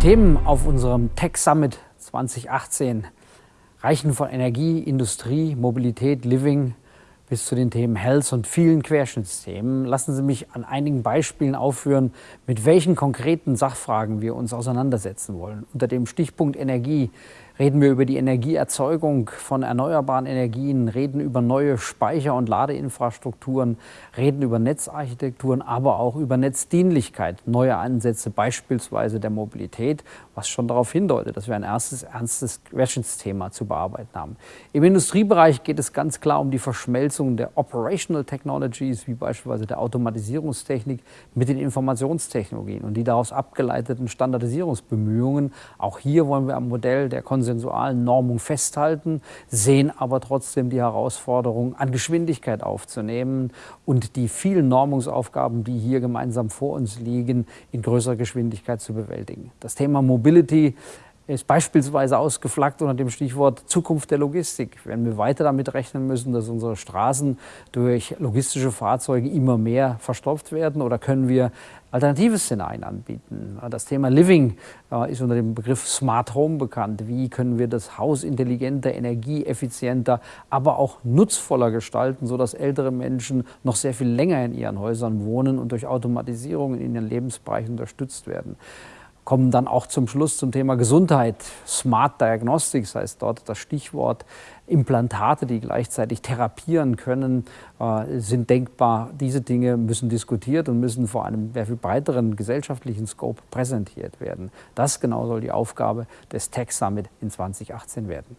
Themen auf unserem Tech Summit 2018 reichen von Energie, Industrie, Mobilität, Living bis zu den Themen Health und vielen Querschnittsthemen. Lassen Sie mich an einigen Beispielen aufführen, mit welchen konkreten Sachfragen wir uns auseinandersetzen wollen. Unter dem Stichpunkt Energie reden wir über die Energieerzeugung von erneuerbaren Energien, reden über neue Speicher- und Ladeinfrastrukturen, reden über Netzarchitekturen, aber auch über Netzdienlichkeit, neue Ansätze beispielsweise der Mobilität, was schon darauf hindeutet, dass wir ein erstes ernstes Querschnittsthema zu bearbeiten haben. Im Industriebereich geht es ganz klar um die Verschmelzung der Operational Technologies, wie beispielsweise der Automatisierungstechnik, mit den Informationstechnologien und die daraus abgeleiteten Standardisierungsbemühungen. Auch hier wollen wir am Modell der Konsens konsensualen Normung festhalten, sehen aber trotzdem die Herausforderung, an Geschwindigkeit aufzunehmen und die vielen Normungsaufgaben, die hier gemeinsam vor uns liegen, in größerer Geschwindigkeit zu bewältigen. Das Thema Mobility ist beispielsweise ausgeflaggt unter dem Stichwort Zukunft der Logistik. Wenn wir weiter damit rechnen müssen, dass unsere Straßen durch logistische Fahrzeuge immer mehr verstopft werden oder können wir alternative Szenarien anbieten? Das Thema Living äh, ist unter dem Begriff Smart Home bekannt. Wie können wir das Haus intelligenter, energieeffizienter, aber auch nutzvoller gestalten, sodass ältere Menschen noch sehr viel länger in ihren Häusern wohnen und durch Automatisierung in ihren Lebensbereichen unterstützt werden? Kommen dann auch zum Schluss zum Thema Gesundheit. Smart Diagnostics heißt dort das Stichwort. Implantate, die gleichzeitig therapieren können, äh, sind denkbar. Diese Dinge müssen diskutiert und müssen vor einem sehr viel breiteren gesellschaftlichen Scope präsentiert werden. Das genau soll die Aufgabe des Tech Summit in 2018 werden.